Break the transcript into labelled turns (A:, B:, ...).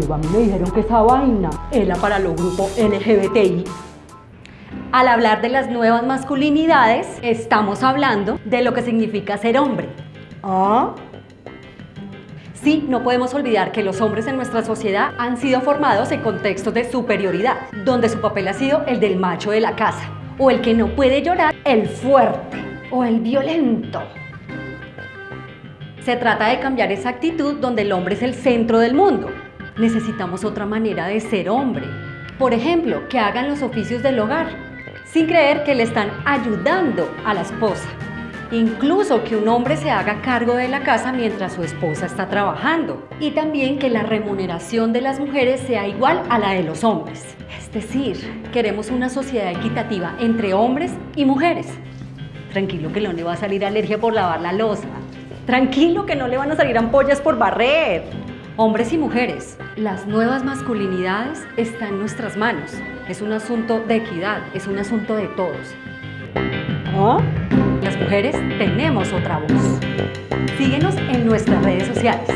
A: jeva, a mí me dijeron que esa vaina era para los grupos LGBTI.
B: Al hablar de las nuevas masculinidades, estamos hablando de lo que significa ser hombre.
A: ¿Ah?
B: Sí, no podemos olvidar que los hombres en nuestra sociedad han sido formados en contextos de superioridad, donde su papel ha sido el del macho de la casa, o el que no puede llorar, el fuerte, o el violento. Se trata de cambiar esa actitud donde el hombre es el centro del mundo. Necesitamos otra manera de ser hombre. Por ejemplo, que hagan los oficios del hogar, sin creer que le están ayudando a la esposa. Incluso que un hombre se haga cargo de la casa mientras su esposa está trabajando. Y también que la remuneración de las mujeres sea igual a la de los hombres. Es decir, queremos una sociedad equitativa entre hombres y mujeres. Tranquilo que no le va a salir alergia por lavar la losa. Tranquilo que no le van a salir ampollas por barrer. Hombres y mujeres, las nuevas masculinidades están en nuestras manos. Es un asunto de equidad, es un asunto de todos.
A: ¿Ah?
B: Las mujeres tenemos otra voz. Síguenos en nuestras redes sociales.